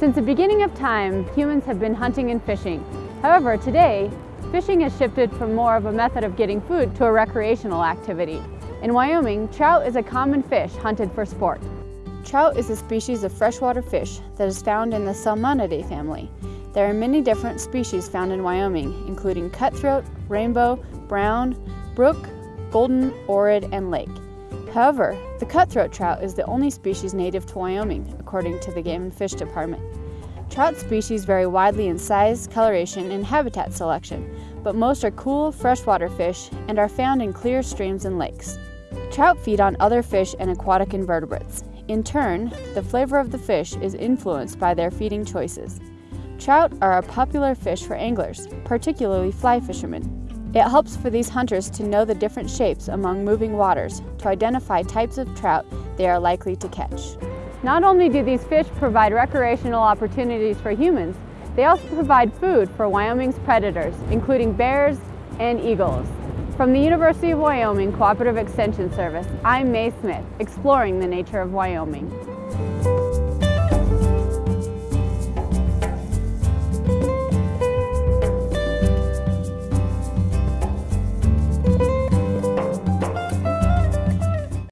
Since the beginning of time, humans have been hunting and fishing. However, today, fishing has shifted from more of a method of getting food to a recreational activity. In Wyoming, trout is a common fish hunted for sport. Trout is a species of freshwater fish that is found in the Salmonidae family. There are many different species found in Wyoming, including cutthroat, rainbow, brown, brook, golden, orid, and lake. However, the cutthroat trout is the only species native to Wyoming, according to the Game and Fish Department. Trout species vary widely in size, coloration, and habitat selection, but most are cool, freshwater fish and are found in clear streams and lakes. Trout feed on other fish and aquatic invertebrates. In turn, the flavor of the fish is influenced by their feeding choices. Trout are a popular fish for anglers, particularly fly fishermen. It helps for these hunters to know the different shapes among moving waters to identify types of trout they are likely to catch. Not only do these fish provide recreational opportunities for humans, they also provide food for Wyoming's predators, including bears and eagles. From the University of Wyoming Cooperative Extension Service, I'm Mae Smith, exploring the nature of Wyoming.